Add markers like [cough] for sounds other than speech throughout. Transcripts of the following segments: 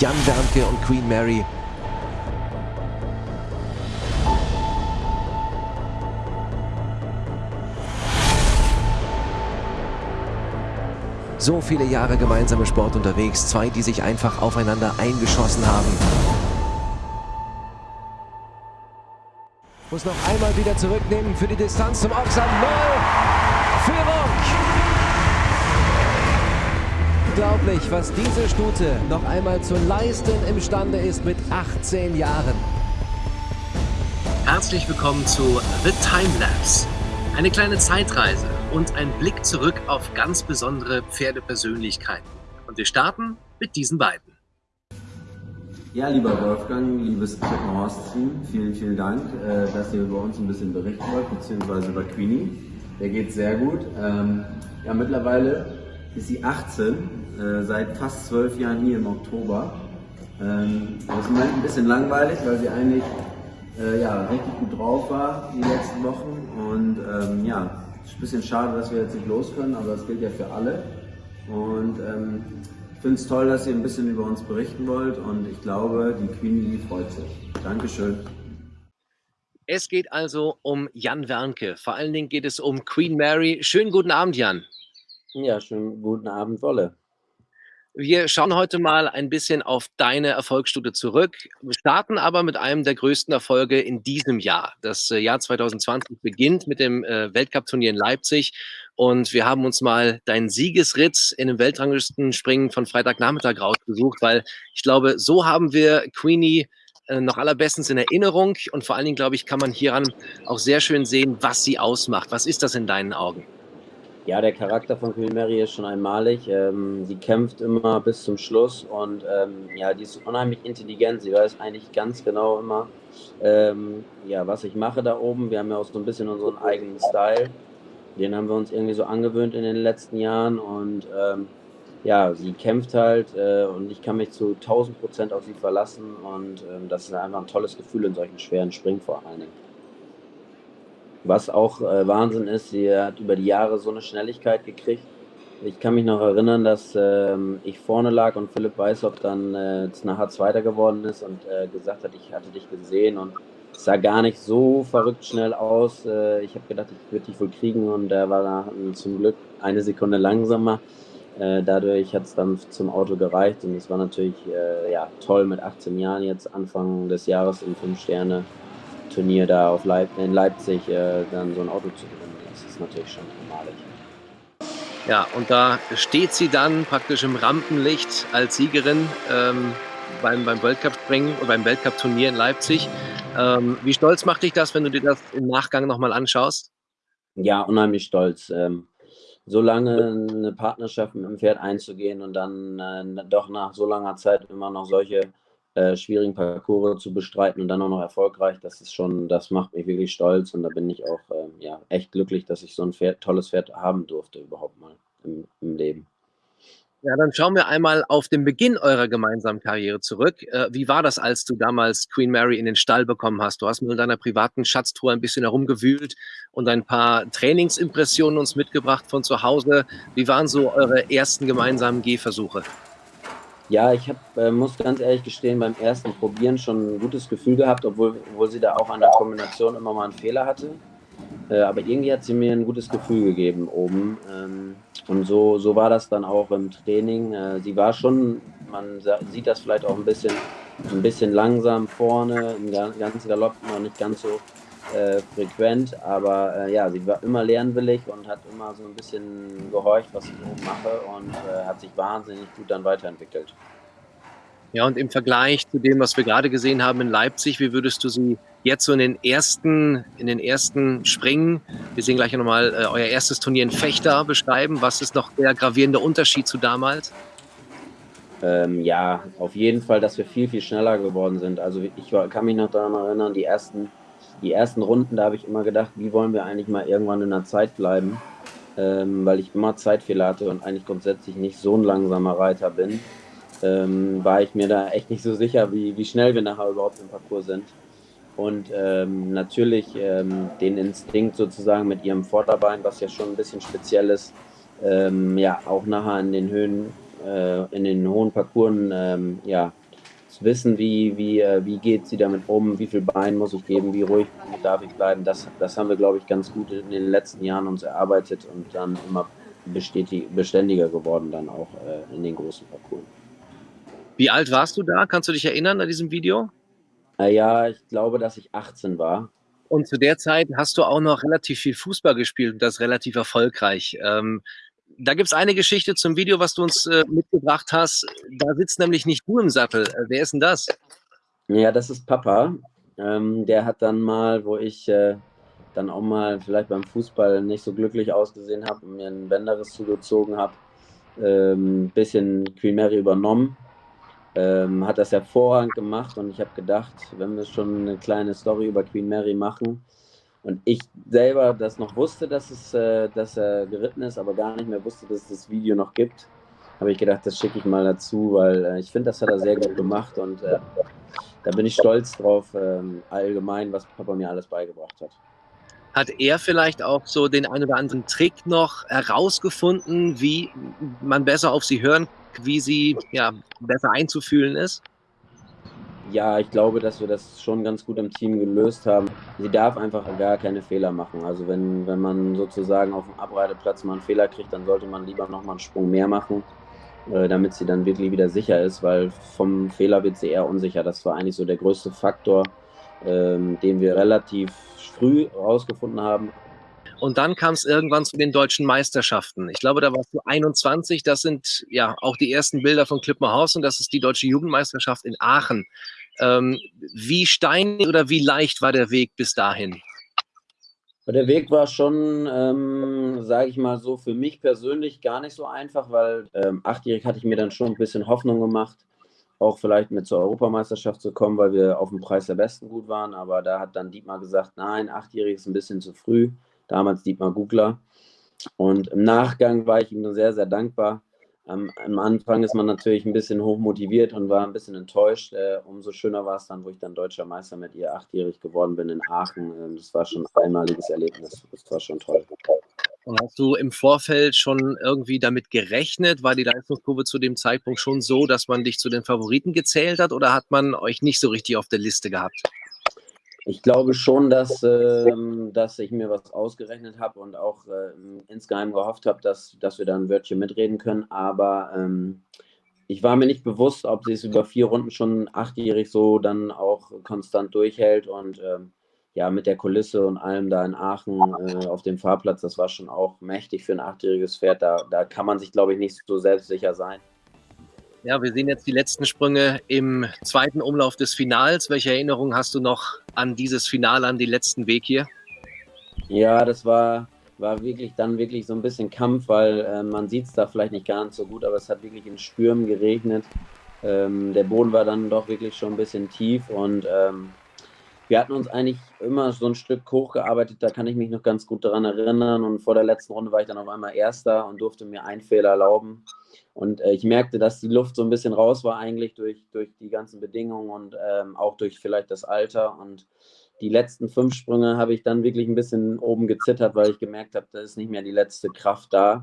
Jan Wernke und Queen Mary. So viele Jahre gemeinsame Sport unterwegs, zwei, die sich einfach aufeinander eingeschossen haben. Muss noch einmal wieder zurücknehmen für die Distanz zum Ochsan. Null. Führung. Unglaublich, was diese Stute noch einmal zu leisten imstande ist mit 18 Jahren. Herzlich willkommen zu The Time Lapse. Eine kleine Zeitreise und ein Blick zurück auf ganz besondere Pferdepersönlichkeiten. Und wir starten mit diesen beiden. Ja, lieber Wolfgang, liebes Horst-Team, vielen, vielen Dank, äh, dass ihr über uns ein bisschen berichten wollt, beziehungsweise über Queenie. Der geht sehr gut. Ähm, ja, mittlerweile ist sie 18, äh, seit fast zwölf Jahren hier im Oktober. Ähm, das ist im Moment ein bisschen langweilig, weil sie eigentlich äh, ja, richtig gut drauf war die letzten Wochen. Und ähm, ja, ist ein bisschen schade, dass wir jetzt nicht los können, aber das gilt ja für alle. Und ähm, ich finde es toll, dass ihr ein bisschen über uns berichten wollt und ich glaube, die Queenie freut sich. Dankeschön. Es geht also um Jan Wernke. Vor allen Dingen geht es um Queen Mary. Schönen guten Abend, Jan. Ja, schönen guten Abend, Wolle. Wir schauen heute mal ein bisschen auf deine Erfolgsstudie zurück. Wir starten aber mit einem der größten Erfolge in diesem Jahr. Das äh, Jahr 2020 beginnt mit dem äh, Weltcup-Turnier in Leipzig und wir haben uns mal deinen Siegesritz in dem Weltranglistenspringen von Freitagnachmittag rausgesucht, weil ich glaube, so haben wir Queenie äh, noch allerbestens in Erinnerung und vor allen Dingen, glaube ich, kann man hieran auch sehr schön sehen, was sie ausmacht. Was ist das in deinen Augen? Ja, der Charakter von Queen Mary ist schon einmalig. Ähm, sie kämpft immer bis zum Schluss und ähm, ja, die ist unheimlich intelligent. Sie weiß eigentlich ganz genau immer, ähm, ja, was ich mache da oben. Wir haben ja auch so ein bisschen unseren eigenen Style. Den haben wir uns irgendwie so angewöhnt in den letzten Jahren und ähm, ja, sie kämpft halt äh, und ich kann mich zu 1000 Prozent auf sie verlassen und ähm, das ist einfach ein tolles Gefühl in solchen schweren Springen vor allen Dingen. Was auch äh, Wahnsinn ist, sie hat über die Jahre so eine Schnelligkeit gekriegt. Ich kann mich noch erinnern, dass ähm, ich vorne lag und Philipp Weißhoff dann äh, nachher Zweiter geworden ist und äh, gesagt hat, ich hatte dich gesehen und es sah gar nicht so verrückt schnell aus. Äh, ich habe gedacht, ich würde dich wohl kriegen und er war da zum Glück eine Sekunde langsamer. Äh, dadurch hat es dann zum Auto gereicht und es war natürlich äh, ja, toll mit 18 Jahren jetzt Anfang des Jahres im Fünf Sterne Turnier da auf Leip in Leipzig äh, dann so ein Auto zu gewinnen, das ist natürlich schon einmalig. Ja, und da steht sie dann praktisch im Rampenlicht als Siegerin ähm, beim, beim Weltcup-Springen oder beim Weltcup-Turnier in Leipzig. Ähm, wie stolz macht dich das, wenn du dir das im Nachgang nochmal anschaust? Ja, unheimlich stolz. Ähm, so lange eine Partnerschaft mit dem Pferd einzugehen und dann äh, doch nach so langer Zeit immer noch solche äh, schwierigen Parcours zu bestreiten und dann auch noch erfolgreich, das ist schon, das macht mich wirklich stolz und da bin ich auch äh, ja, echt glücklich, dass ich so ein Pferd, tolles Pferd haben durfte überhaupt mal im, im Leben. Ja, dann schauen wir einmal auf den Beginn eurer gemeinsamen Karriere zurück. Äh, wie war das, als du damals Queen Mary in den Stall bekommen hast? Du hast mit deiner privaten Schatztour ein bisschen herumgewühlt und ein paar Trainingsimpressionen uns mitgebracht von zu Hause. Wie waren so eure ersten gemeinsamen Gehversuche? Ja, ich hab, äh, muss ganz ehrlich gestehen, beim ersten Probieren schon ein gutes Gefühl gehabt, obwohl, obwohl sie da auch an der Kombination immer mal einen Fehler hatte. Äh, aber irgendwie hat sie mir ein gutes Gefühl gegeben oben. Ähm, und so, so war das dann auch im Training. Äh, sie war schon, man sieht das vielleicht auch ein bisschen, ein bisschen langsam vorne, im ganzen Galopp noch nicht ganz so äh, frequent, aber äh, ja, sie war immer lernwillig und hat immer so ein bisschen gehorcht, was ich oben mache und äh, hat sich wahnsinnig gut dann weiterentwickelt. Ja, und im Vergleich zu dem, was wir gerade gesehen haben in Leipzig, wie würdest du sie jetzt so in den ersten, in den ersten Springen, wir sehen gleich nochmal äh, euer erstes Turnier in Fechter beschreiben. Was ist noch der gravierende Unterschied zu damals? Ähm, ja, auf jeden Fall, dass wir viel, viel schneller geworden sind. Also ich kann mich noch daran erinnern, die ersten die ersten Runden, da habe ich immer gedacht, wie wollen wir eigentlich mal irgendwann in der Zeit bleiben, ähm, weil ich immer Zeitfehler hatte und eigentlich grundsätzlich nicht so ein langsamer Reiter bin, ähm, war ich mir da echt nicht so sicher, wie, wie schnell wir nachher überhaupt im Parcours sind. Und ähm, natürlich ähm, den Instinkt sozusagen mit ihrem Vorderbein, was ja schon ein bisschen speziell ist, ähm, ja, auch nachher in den Höhen, äh, in den hohen Parcours ähm, ja, wissen, wie, wie, äh, wie geht sie damit um, wie viel Bein muss ich geben, wie ruhig darf ich bleiben. Das, das haben wir, glaube ich, ganz gut in den letzten Jahren uns erarbeitet und dann immer beständiger geworden, dann auch äh, in den großen Parcours. Wie alt warst du da? Kannst du dich erinnern an diesem Video? Äh, ja, ich glaube, dass ich 18 war. Und zu der Zeit hast du auch noch relativ viel Fußball gespielt und das relativ erfolgreich. Ähm, da gibt es eine Geschichte zum Video, was du uns äh, mitgebracht hast. Da sitzt nämlich nicht du im Sattel. Äh, wer ist denn das? Ja, das ist Papa. Ähm, der hat dann mal, wo ich äh, dann auch mal vielleicht beim Fußball nicht so glücklich ausgesehen habe und mir einen Bänderriss zugezogen habe, ein ähm, bisschen Queen Mary übernommen. Ähm, hat das hervorragend gemacht und ich habe gedacht, wenn wir schon eine kleine Story über Queen Mary machen, und ich selber das noch wusste, dass, es, äh, dass er geritten ist, aber gar nicht mehr wusste, dass es das Video noch gibt, habe ich gedacht, das schicke ich mal dazu, weil äh, ich finde, das hat er sehr gut gemacht und äh, da bin ich stolz drauf, ähm, allgemein, was Papa mir alles beigebracht hat. Hat er vielleicht auch so den einen oder anderen Trick noch herausgefunden, wie man besser auf sie hören, wie sie ja, besser einzufühlen ist? Ja, ich glaube, dass wir das schon ganz gut im Team gelöst haben. Sie darf einfach gar keine Fehler machen. Also wenn, wenn man sozusagen auf dem Abreiteplatz mal einen Fehler kriegt, dann sollte man lieber nochmal einen Sprung mehr machen, äh, damit sie dann wirklich wieder sicher ist, weil vom Fehler wird sie eher unsicher. Das war eigentlich so der größte Faktor, ähm, den wir relativ früh herausgefunden haben. Und dann kam es irgendwann zu den deutschen Meisterschaften. Ich glaube, da warst du 21. Das sind ja auch die ersten Bilder von Klippmerhaus und das ist die deutsche Jugendmeisterschaft in Aachen. Ähm, wie steinig oder wie leicht war der Weg bis dahin? Der Weg war schon, ähm, sage ich mal so, für mich persönlich gar nicht so einfach, weil ähm, achtjährig hatte ich mir dann schon ein bisschen Hoffnung gemacht, auch vielleicht mit zur Europameisterschaft zu kommen, weil wir auf dem Preis der Besten gut waren. Aber da hat dann Dietmar gesagt, nein, achtjährig ist ein bisschen zu früh. Damals Dietmar Gugler. Und im Nachgang war ich ihm sehr, sehr dankbar, am, am, Anfang ist man natürlich ein bisschen hochmotiviert und war ein bisschen enttäuscht. Äh, umso schöner war es dann, wo ich dann deutscher Meister mit ihr achtjährig geworden bin in Aachen. Ähm, das war schon ein einmaliges Erlebnis. Das war schon toll. Und hast du im Vorfeld schon irgendwie damit gerechnet? War die Leistungskurve zu dem Zeitpunkt schon so, dass man dich zu den Favoriten gezählt hat oder hat man euch nicht so richtig auf der Liste gehabt? Ich glaube schon, dass, äh, dass ich mir was ausgerechnet habe und auch äh, insgeheim gehofft habe, dass, dass wir da ein Wörtchen mitreden können. Aber ähm, ich war mir nicht bewusst, ob sie es über vier Runden schon achtjährig so dann auch konstant durchhält. Und ähm, ja, mit der Kulisse und allem da in Aachen äh, auf dem Fahrplatz, das war schon auch mächtig für ein achtjähriges Pferd. Da, da kann man sich, glaube ich, nicht so selbstsicher sein. Ja, wir sehen jetzt die letzten Sprünge im zweiten Umlauf des Finals. Welche Erinnerungen hast du noch an dieses Finale, an den letzten Weg hier? Ja, das war, war wirklich dann wirklich so ein bisschen Kampf, weil äh, man sieht es da vielleicht nicht ganz so gut, aber es hat wirklich in Stürmen geregnet. Ähm, der Boden war dann doch wirklich schon ein bisschen tief und ähm, wir hatten uns eigentlich immer so ein Stück hochgearbeitet, da kann ich mich noch ganz gut daran erinnern. Und vor der letzten Runde war ich dann auf einmal Erster und durfte mir einen Fehler erlauben. Und äh, ich merkte, dass die Luft so ein bisschen raus war, eigentlich durch, durch die ganzen Bedingungen und ähm, auch durch vielleicht das Alter. Und die letzten fünf Sprünge habe ich dann wirklich ein bisschen oben gezittert, weil ich gemerkt habe, da ist nicht mehr die letzte Kraft da.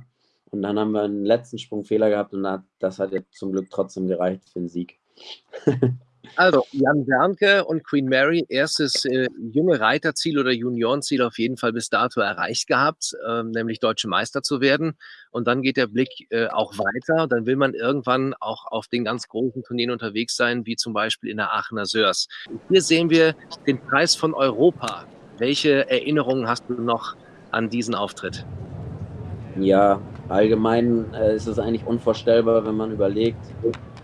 Und dann haben wir einen letzten Sprungfehler gehabt und das hat jetzt zum Glück trotzdem gereicht für den Sieg. [laughs] Also, Jan Bernke und Queen Mary, erstes äh, junge Reiterziel oder Juniorenziel auf jeden Fall bis dato erreicht gehabt, äh, nämlich deutsche Meister zu werden. Und dann geht der Blick äh, auch weiter. Dann will man irgendwann auch auf den ganz großen Turnieren unterwegs sein, wie zum Beispiel in der Aachener Sörs. Hier sehen wir den Preis von Europa. Welche Erinnerungen hast du noch an diesen Auftritt? Ja, allgemein äh, ist es eigentlich unvorstellbar, wenn man überlegt,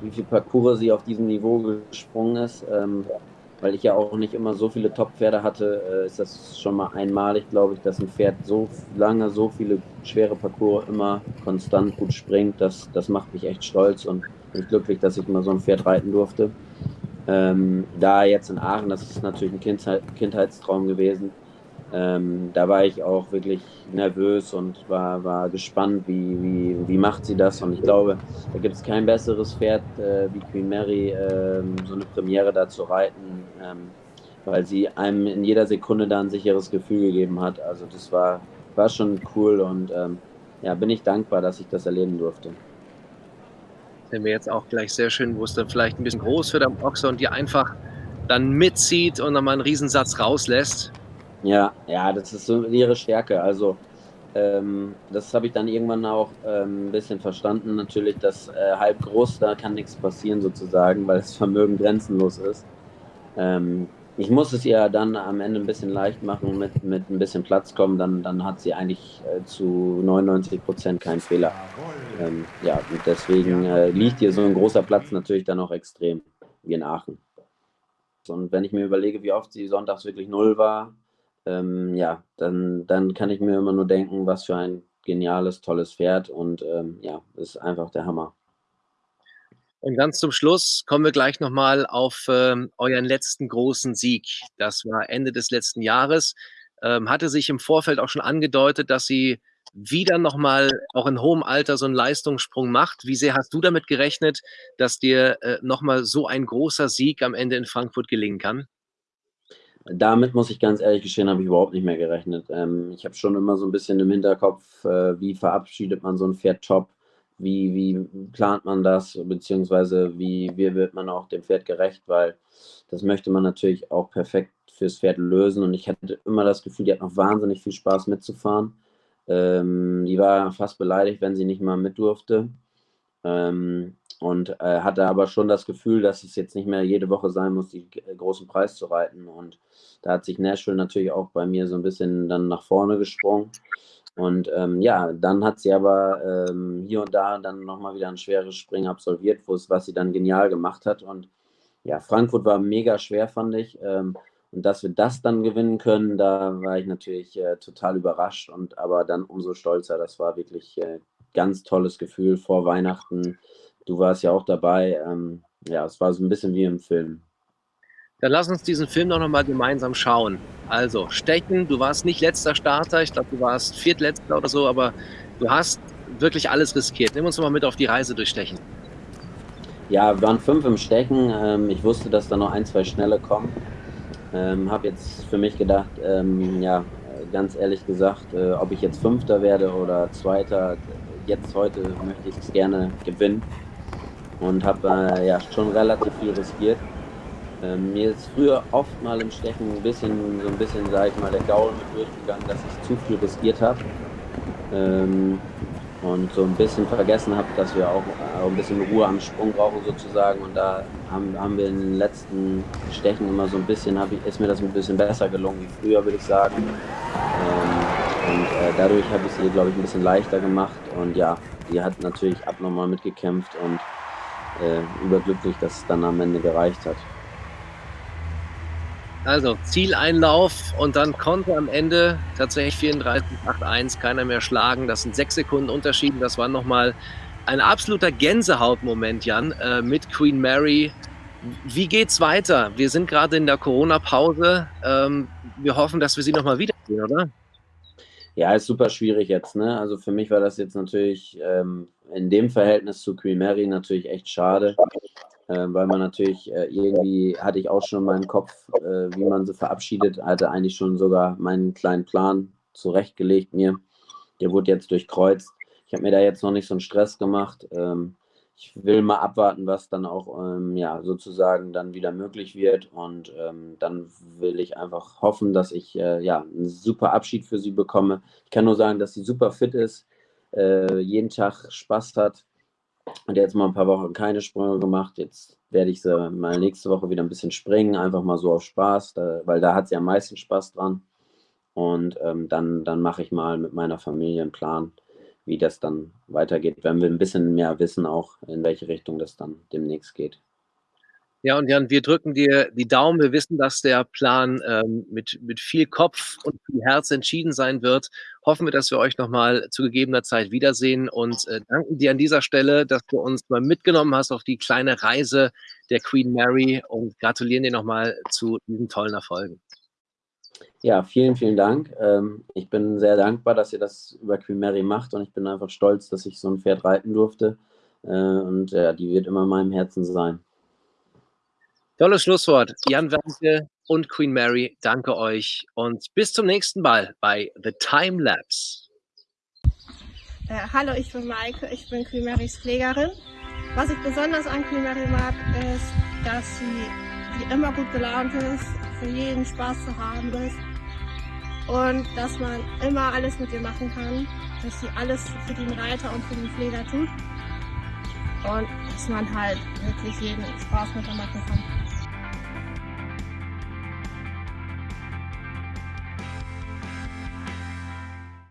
wie viel Parcours sie auf diesem Niveau gesprungen ist. Ähm, weil ich ja auch nicht immer so viele Top-Pferde hatte, äh, ist das schon mal einmalig, glaube ich, dass ein Pferd so lange, so viele schwere Parcours immer konstant gut springt. Das, das macht mich echt stolz und bin glücklich, dass ich mal so ein Pferd reiten durfte. Ähm, da jetzt in Aachen, das ist natürlich ein Kindheit, Kindheitstraum gewesen. Ähm, da war ich auch wirklich nervös und war, war gespannt, wie, wie, wie macht sie das. Und ich glaube, da gibt es kein besseres Pferd äh, wie Queen Mary, äh, so eine Premiere da zu reiten, ähm, weil sie einem in jeder Sekunde da ein sicheres Gefühl gegeben hat. Also das war, war schon cool und ähm, ja, bin ich dankbar, dass ich das erleben durfte. mir jetzt auch gleich sehr schön, wo es dann vielleicht ein bisschen groß wird am Ochse und die einfach dann mitzieht und nochmal einen Riesensatz rauslässt. Ja, ja, das ist so ihre Stärke. Also ähm, das habe ich dann irgendwann auch ähm, ein bisschen verstanden. Natürlich, dass äh, halb groß, da kann nichts passieren sozusagen, weil das Vermögen grenzenlos ist. Ähm, ich muss es ihr dann am Ende ein bisschen leicht machen, mit, mit ein bisschen Platz kommen, dann, dann hat sie eigentlich äh, zu 99 Prozent keinen Fehler. Ähm, ja, und deswegen äh, liegt ihr so ein großer Platz natürlich dann auch extrem, wie in Aachen. Und wenn ich mir überlege, wie oft sie sonntags wirklich null war, ähm, ja, dann, dann kann ich mir immer nur denken, was für ein geniales, tolles Pferd und ähm, ja, ist einfach der Hammer. Und ganz zum Schluss kommen wir gleich nochmal auf ähm, euren letzten großen Sieg. Das war Ende des letzten Jahres. Ähm, hatte sich im Vorfeld auch schon angedeutet, dass sie wieder nochmal auch in hohem Alter so einen Leistungssprung macht. Wie sehr hast du damit gerechnet, dass dir äh, nochmal so ein großer Sieg am Ende in Frankfurt gelingen kann? Damit muss ich ganz ehrlich gestehen, habe ich überhaupt nicht mehr gerechnet. Ähm, ich habe schon immer so ein bisschen im Hinterkopf, äh, wie verabschiedet man so ein Pferd top, wie, wie plant man das, beziehungsweise wie, wie wird man auch dem Pferd gerecht, weil das möchte man natürlich auch perfekt fürs Pferd lösen. Und ich hatte immer das Gefühl, die hat noch wahnsinnig viel Spaß mitzufahren. Ähm, die war fast beleidigt, wenn sie nicht mal mit durfte. Ähm, und äh, hatte aber schon das Gefühl, dass es jetzt nicht mehr jede Woche sein muss, die äh, großen Preis zu reiten. Und da hat sich Nashville natürlich auch bei mir so ein bisschen dann nach vorne gesprungen. Und ähm, ja, dann hat sie aber ähm, hier und da dann nochmal wieder ein schweres Springen absolviert, was sie dann genial gemacht hat. Und ja, Frankfurt war mega schwer, fand ich. Ähm, und dass wir das dann gewinnen können, da war ich natürlich äh, total überrascht und aber dann umso stolzer. Das war wirklich äh, ganz tolles Gefühl vor Weihnachten Du warst ja auch dabei. Ähm, ja, es war so ein bisschen wie im Film. Dann lass uns diesen Film doch nochmal gemeinsam schauen. Also, Stechen, du warst nicht letzter Starter, ich glaube, du warst viertletzter oder so, aber du hast wirklich alles riskiert. Nimm uns mal mit auf die Reise durch Stechen. Ja, wir waren fünf im Stechen. Ähm, ich wusste, dass da noch ein, zwei Schnelle kommen. Ähm, habe jetzt für mich gedacht, ähm, ja, ganz ehrlich gesagt, äh, ob ich jetzt Fünfter werde oder Zweiter, jetzt heute möchte ich es gerne gewinnen und habe äh, ja schon relativ viel riskiert. Ähm, mir ist früher oft mal im Stechen ein bisschen, so ein bisschen, sage ich mal, der Gaul mit durchgegangen, dass ich zu viel riskiert habe. Ähm, und so ein bisschen vergessen habe, dass wir auch, auch ein bisschen Ruhe am Sprung brauchen sozusagen. Und da haben, haben wir in den letzten Stechen immer so ein bisschen, ich, ist mir das ein bisschen besser gelungen wie früher, würde ich sagen. Äh, dadurch habe ich es ihr, glaube ich, ein bisschen leichter gemacht. Und ja, die hat natürlich abnormal mitgekämpft und äh, überglücklich, dass es dann am Ende gereicht hat. Also Zieleinlauf und dann konnte am Ende tatsächlich 34,81 keiner mehr schlagen. Das sind sechs Sekunden Unterschied. Das war nochmal ein absoluter Gänsehautmoment, Jan, äh, mit Queen Mary. Wie geht's weiter? Wir sind gerade in der Corona-Pause. Ähm, wir hoffen, dass wir sie nochmal wiedersehen, oder? Ja, ist super schwierig jetzt. Ne? Also für mich war das jetzt natürlich ähm, in dem Verhältnis zu Queen Mary natürlich echt schade, äh, weil man natürlich äh, irgendwie hatte ich auch schon in meinem Kopf, äh, wie man sie verabschiedet, hatte eigentlich schon sogar meinen kleinen Plan zurechtgelegt mir. Der wurde jetzt durchkreuzt. Ich habe mir da jetzt noch nicht so einen Stress gemacht. Ähm, ich will mal abwarten, was dann auch ähm, ja, sozusagen dann wieder möglich wird. Und ähm, dann will ich einfach hoffen, dass ich äh, ja, einen super Abschied für sie bekomme. Ich kann nur sagen, dass sie super fit ist, äh, jeden Tag Spaß hat. Und jetzt mal ein paar Wochen keine Sprünge gemacht. Jetzt werde ich sie mal nächste Woche wieder ein bisschen springen, einfach mal so auf Spaß, da, weil da hat sie am meisten Spaß dran. Und ähm, dann, dann mache ich mal mit meiner Familie einen Plan wie das dann weitergeht, wenn wir ein bisschen mehr wissen, auch in welche Richtung das dann demnächst geht. Ja, und Jan, wir drücken dir die Daumen. Wir wissen, dass der Plan ähm, mit, mit viel Kopf und viel Herz entschieden sein wird. Hoffen wir, dass wir euch nochmal zu gegebener Zeit wiedersehen und äh, danken dir an dieser Stelle, dass du uns mal mitgenommen hast auf die kleine Reise der Queen Mary und gratulieren dir nochmal zu diesen tollen Erfolgen. Ja, vielen, vielen Dank. Ähm, ich bin sehr dankbar, dass ihr das über Queen Mary macht und ich bin einfach stolz, dass ich so ein Pferd reiten durfte. Äh, und ja, die wird immer in meinem Herzen sein. Tolles Schlusswort. Jan Werke und Queen Mary, danke euch und bis zum nächsten Mal bei The Time Lapse. Äh, hallo, ich bin Maike, ich bin Queen Marys Pflegerin Was ich besonders an Queen Mary mag, ist, dass sie, sie immer gut gelaunt ist, für jeden Spaß zu haben ist und dass man immer alles mit ihr machen kann, dass sie alles für den Reiter und für den Pfleger tut und dass man halt wirklich jeden Spaß mit ihr machen kann.